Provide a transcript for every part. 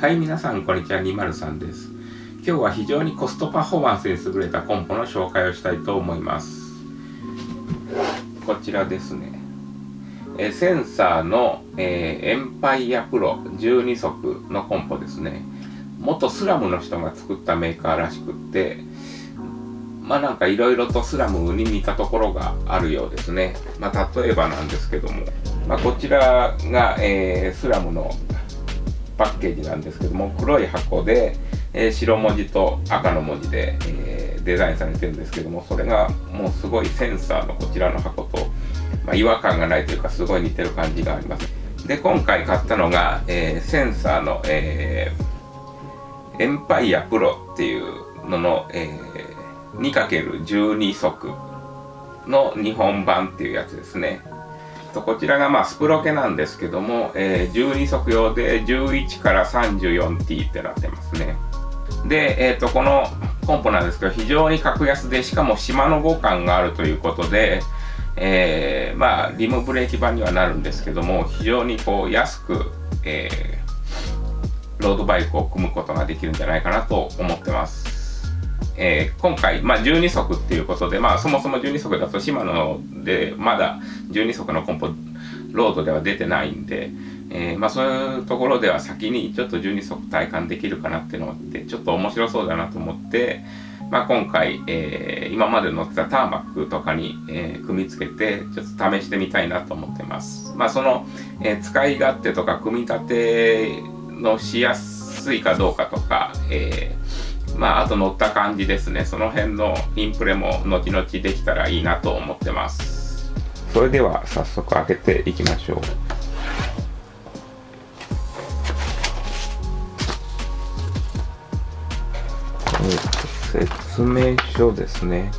はい皆さんこんにちは203です。今日は非常にコストパフォーマンスに優れたコンポの紹介をしたいと思います。こちらですね。えセンサーの、えー、エンパイアプロ12速のコンポですね。元スラムの人が作ったメーカーらしくってまあなんかいろいろとスラムに似たところがあるようですね。まあ例えばなんですけども、まあ、こちらが、えー、スラムのパッケージなんですけども黒い箱で、えー、白文字と赤の文字で、えー、デザインされてるんですけどもそれがもうすごいセンサーのこちらの箱と、まあ、違和感がないというかすごい似てる感じがあります。で今回買ったのが、えー、センサーの、え、エンパイアプロっていうのの、えー、2×12 速の日本版っていうやつですね。とこちらがまあスプロケなんですけども、えー、12足用で11から 34T ってなってますね。で、え、ー、と、このコンポなんですけど、非常に格安で、しかも島の互換があるということで、えー、まあ、リムブレーキ版にはなるんですけども、非常にこう、安く、えー、ロードバイクを組むことができるんじゃないかなと思ってます。えー、今回、まあ、12足っていうことで、まあ、そもそも12足だとシマノでまだ12足のコンポロードでは出てないんで、えー、まあ、そういうところでは先にちょっと12足体感できるかなっていうのでちょっと面白そうだなと思って、まあ、今回、えー、今まで乗ってたターマックとかに、えー、組み付けてちょっと試してみたいなと思ってます。まあ、その、え使い勝手とか組み立てのしやすいかどうかとか、えまあ、あと乗った感じですね。その辺のインプレも後々できたらいいなと思ってます。それでは早速開けていきましょう。説明書ですね。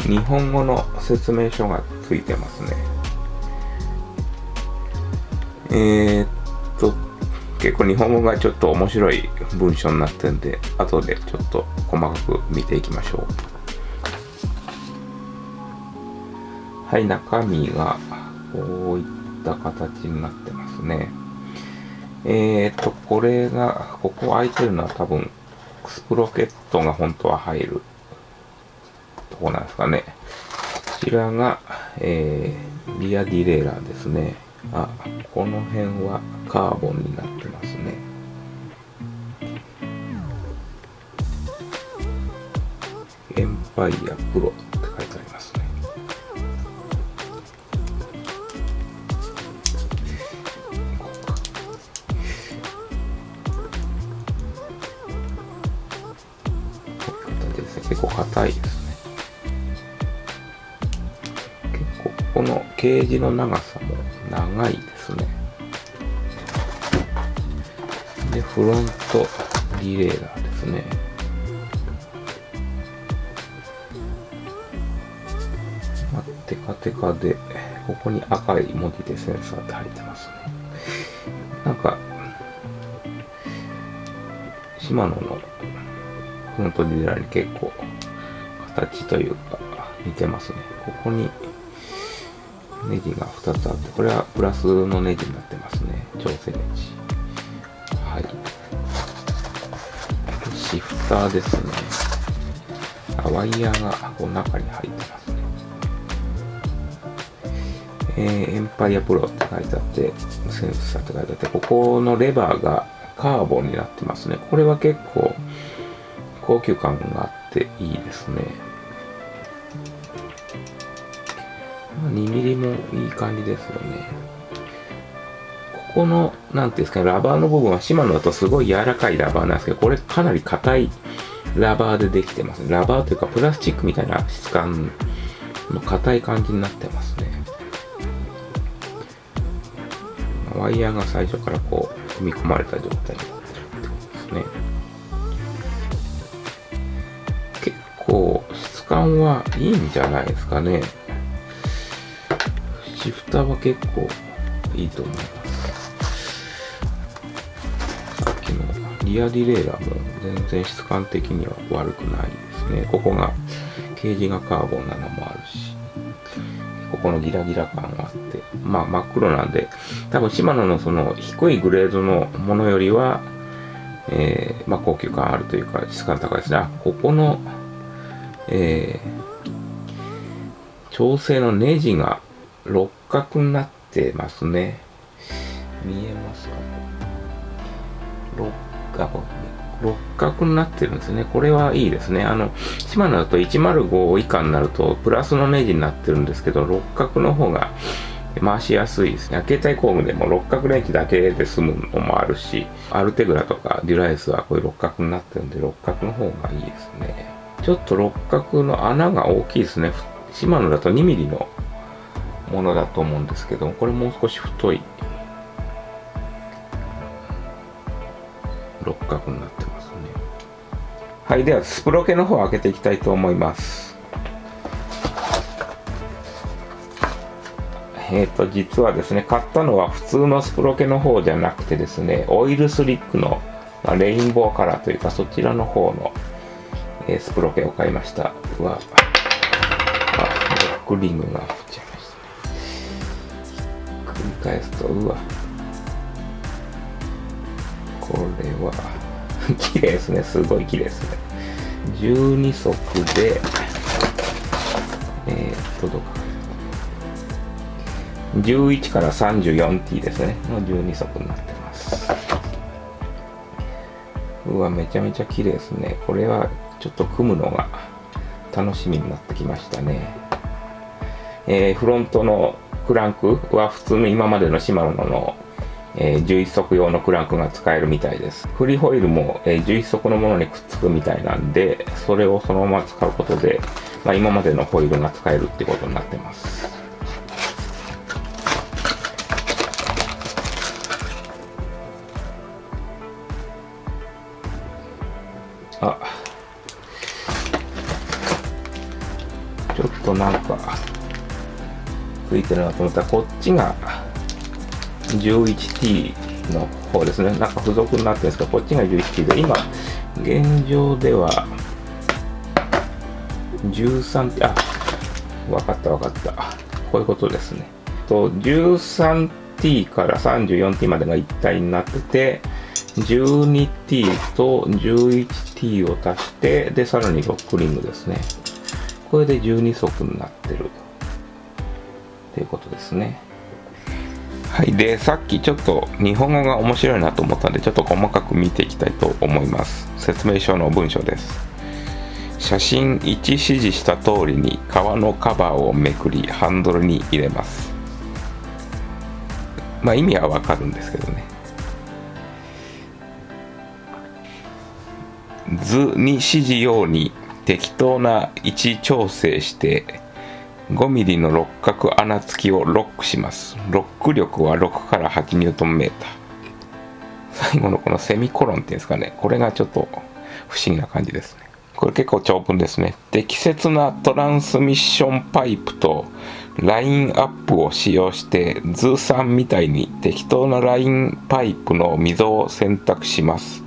日本語の説明書がついてますね。えー、っ、結構日本語がちょっと面白い文章になってるんで、後でちょっと細かく見ていきましょう。はい、中身がこういった形になってますね。えーと、これが、ここ空いてるのは多分、スプロケットが本当は入るとこなんですかね。こちらが、えー、リアディレイラーですね。あ、この辺はカーボンになってますね。エンパイアプロって書いてありますね。こういう形ですね。結構硬いですね。結構このケージの長さも長いですね。で、フロントリレーラーですね。まあ、テカテカで、ここに赤い文字でセンサーって入ってますね。なんか、シマノのフロントリレーラーに結構形というか似てますね。ここにネジが2つあって、これはプラスのネジになってますね。調整ネジ。はい。シフターですね。あワイヤーがこの中に入ってますね。えー、エンパイアプロって書いてあって、センサーって書いてあって、ここのレバーがカーボンになってますね。これは結構高級感があっていいですね。2ミリもいい感じですよね。ここの、なんていうんですかね、ラバーの部分はシマノだとすごい柔らかいラバーなんですけど、これかなり硬いラバーでできてますね。ラバーというかプラスチックみたいな質感の硬い感じになってますね。ワイヤーが最初からこう、組み込まれた状態になってるってことですね。結構質感はいいんじゃないですかね。シフターは結構いいと思います。さっきのリアディレイラーも全然質感的には悪くないですね。ここが、ケージがカーボンなのもあるし、ここのギラギラ感はあって、まあ真っ黒なんで、多分シマノのその低いグレードのものよりは、えー、まあ高級感あるというか質感高いですね。あ、ここの、えー、調整のネジが六角になってますね。見えますか？六角。六角になってるんですね。これはいいですね。あの、シマノだと105以下になると、プラスのネジになってるんですけど、六角の方が回しやすいですね。携帯工具でも六角レンチだけで済むのもあるし、アルテグラとかデュライスはこういう六角になってるんで、六角の方がいいですね。ちょっと六角の穴が大きいですね。シマノだと 2mm のものだと思うんですけど、これもう少し太い六角になってますね。はい、ではスプロケの方を開けていきたいと思います。えっ、ー、と、実はですね、買ったのは普通のスプロケの方じゃなくてですね、オイルスリックの、まあ、レインボーカラーというか、そちらの方の、えー、スプロケを買いました。うわ、あ、ロックリングがね。繰り返すと、うわ、これは 綺麗ですね。すごい綺麗ですね。12足でえー、っとどうか11から 34T ですね。の12足になってます。うわめちゃめちゃ綺麗ですね。これはちょっと組むのが楽しみになってきましたね。えー、フロントのクランクは普通の今までのシマノのえー、11足用のクランクが使えるみたいです。フリーホイールも、えー、11足のものにくっつくみたいなんで、それをそのまま使うことで、まあ、今までのホイールが使えるってことになってます。あ、ちょっとなんか、ついてるなと思ったら、こっちが、11T の方ですね。なんか付属になってるんですけど、こっちが 11T で、今、現状では、13T、あ、わかったわかった。こういうことですね。と、13T から 34T までが一体になってて、12T と 11T を足して、で、さらにロックリングですね。これで12足になってる。っていうことですね。はい、でさっきちょっと日本語が面白いなと思ったんでちょっと細かく見ていきたいと思います。説明書の文章です。写真1指示した通りに革のカバーをめくりハンドルに入れます。まあ意味はわかるんですけどね。図に指示ように適当な位置調整して5ミリの六角穴付きをロックします。ロック力は6から8ニュートンメーター。最後のこのセミコロンっていうんですかね。これがちょっと不思議な感じですね。これ結構長文ですね。適切なトランスミッションパイプとラインアップを使用して図3みたいに適当なラインパイプの溝を選択します。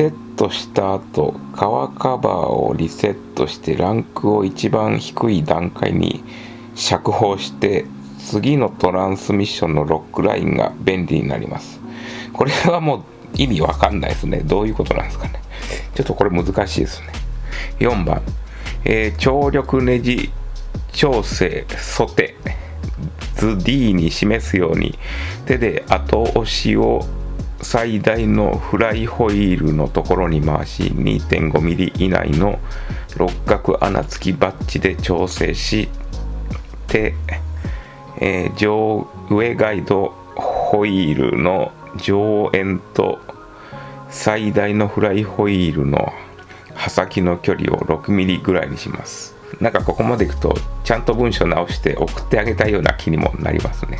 セットした後革カバーをリセットしてランクを一番低い段階に釈放して次のトランスミッションのロックラインが便利になります。これはもう意味わかんないですね。どういうことなんですかね。ちょっとこれ難しいですね。4番、えー、張力ネジ調整ソテ。図 D に示すように。手で後押しを最大のフライホイールのところに回し 2.5mm 以内の六角穴付きバッジで調整してえー、上上ガイドホイールの上縁と最大のフライホイールの刃先の距離を 6mm ぐらいにします。なんかここまでいくとちゃんと文章直して送ってあげたいような気にもなりますね。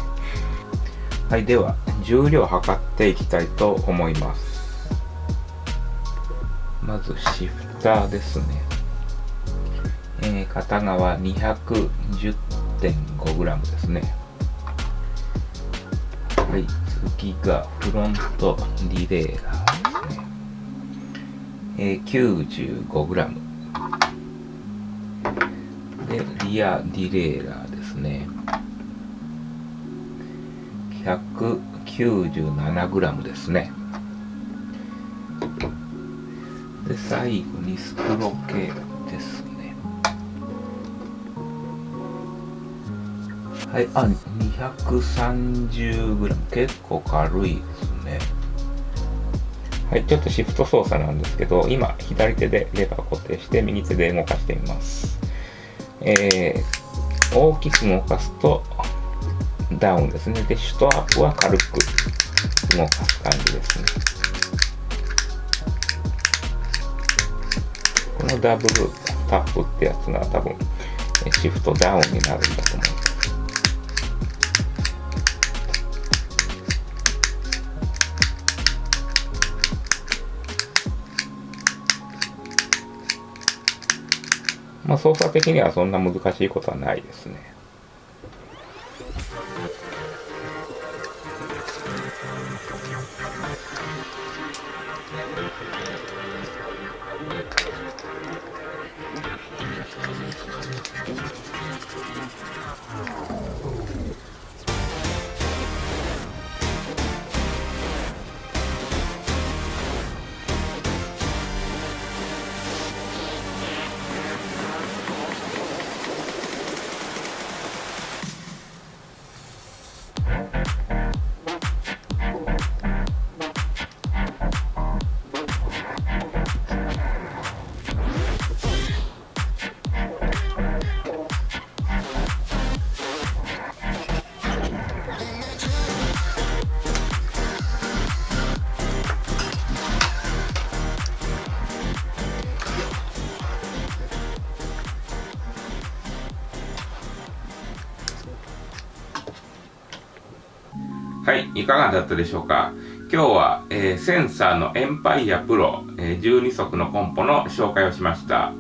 はいでは重量を測っていきたいと思います。まずシフターですね、えー、片側 210.5g ですね。はい次がフロントリレーラーですね、えー、95g でリアディレーラー 197g ですね。で、最後にスクロ系ですね。はい、あ、230g。結構軽いですね。はい、ちょっとシフト操作なんですけど、今、左手でレバー固定して、右手で動かしてみます。えー、大きく動かすと、ダウンですね。で、シュトアップは軽く動かす感じですね。このダブルタップってやつが多分、シフトダウンになるんだと思います。まあ、操作的にはそんな難しいことはないですね。はい、いかがだったでしょうか？今日は、えー、センサーのエンパイアプロ、えー、12足のコンポの紹介をしました。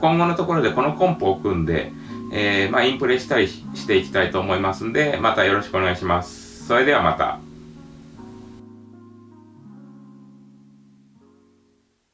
今後のところでこのコンポを組んで、えー、まあ、インプレしたりしていきたいと思いますんで、またよろしくお願いします。それではまた。